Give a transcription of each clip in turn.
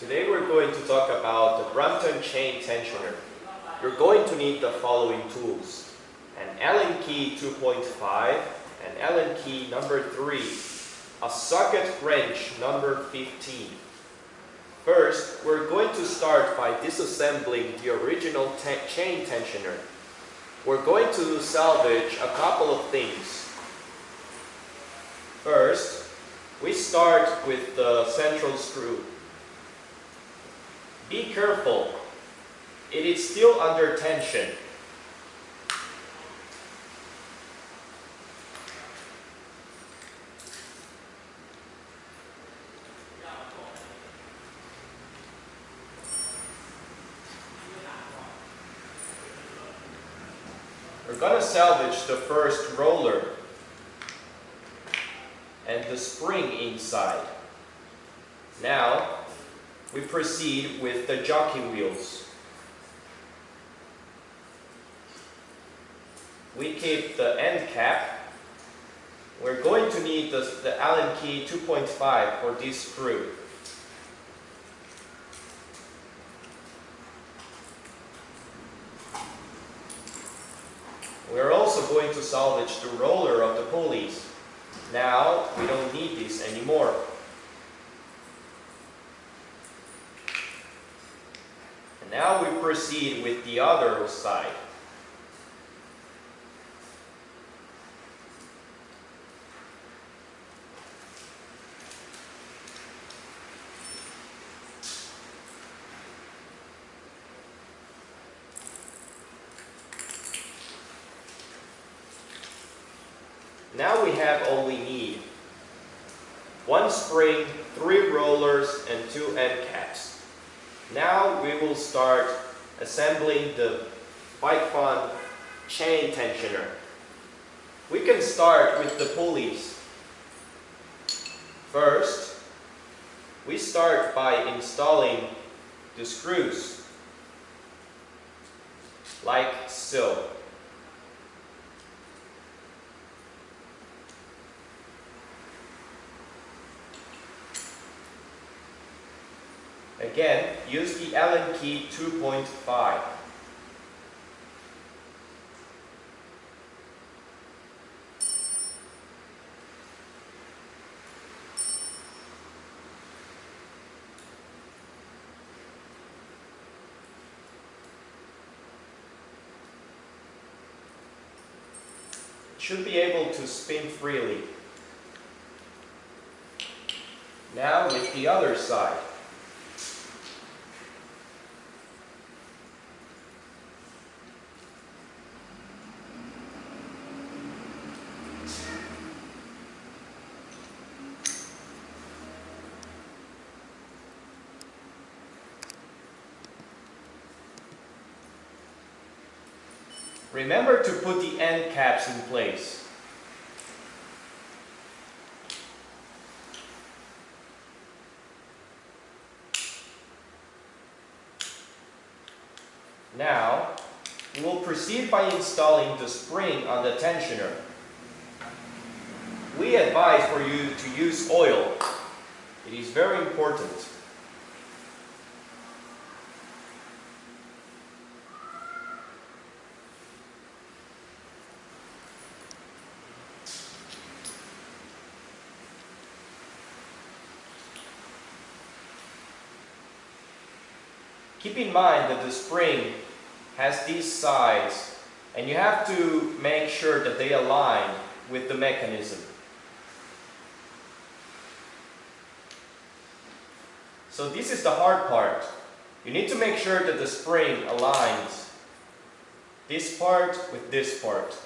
Today we're going to talk about the Brompton chain tensioner. You're going to need the following tools. An Allen key 2.5, an Allen key number 3, a socket wrench number 15. First, we're going to start by disassembling the original chain tensioner. We're going to salvage a couple of things. First, we start with the central screw. Be careful, it is still under tension. We're going to salvage the first roller and the spring inside. Now, we proceed with the jockey wheels. We keep the end cap. We're going to need the, the Allen key 2.5 for this screw. We're also going to salvage the roller of the pulleys. Now, we don't need this anymore. Now we proceed with the other side. Now we have all we need. One spring, three rollers, and two end caps. Now we will start assembling the Bike Fun chain tensioner. We can start with the pulleys. First, we start by installing the screws, like so. Again, use the Allen key 2.5. should be able to spin freely. Now with the other side. Remember to put the end caps in place. Now, we will proceed by installing the spring on the tensioner. We advise for you to use oil. It is very important. Keep in mind that the spring has these sides and you have to make sure that they align with the mechanism. So this is the hard part. You need to make sure that the spring aligns this part with this part.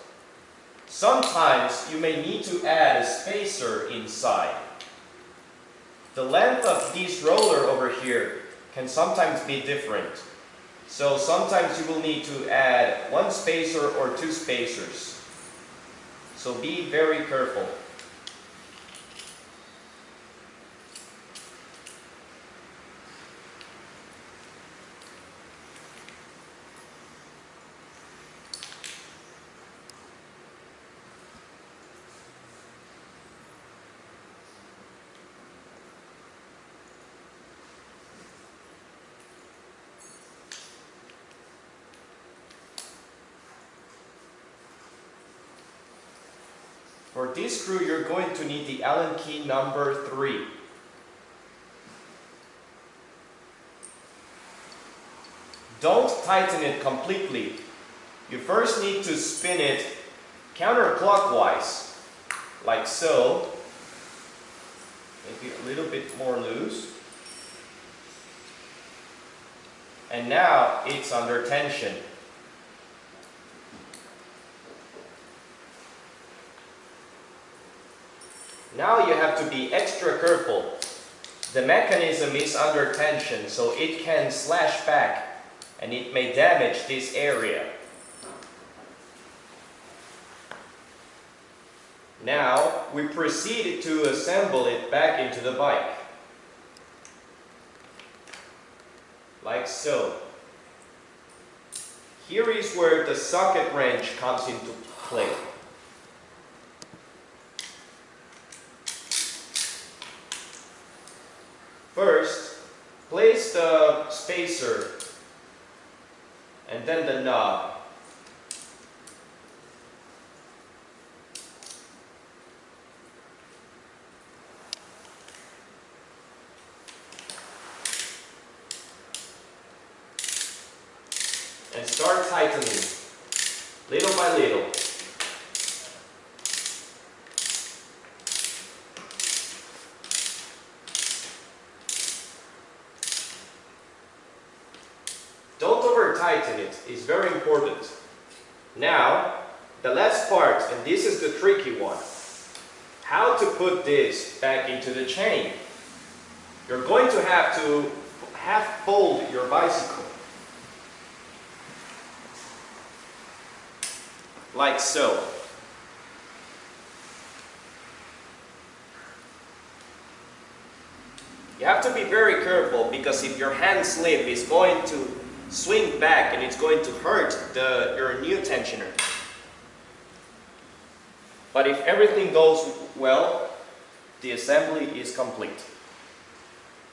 Sometimes you may need to add a spacer inside. The length of this roller over here can sometimes be different. So sometimes you will need to add one spacer or two spacers. So be very careful. For this screw, you're going to need the Allen key number 3. Don't tighten it completely. You first need to spin it counterclockwise, like so. Maybe a little bit more loose. And now it's under tension. Now you have to be extra careful. The mechanism is under tension, so it can slash back and it may damage this area. Now we proceed to assemble it back into the bike. Like so. Here is where the socket wrench comes into play. First, place the spacer and then the knob. And start tightening, little by little. Don't over tighten it's very important. Now, the last part, and this is the tricky one. How to put this back into the chain. You're going to have to half fold your bicycle. Like so. You have to be very careful because if your hand slip is going to swing back and it's going to hurt the, your new tensioner. But if everything goes well, the assembly is complete.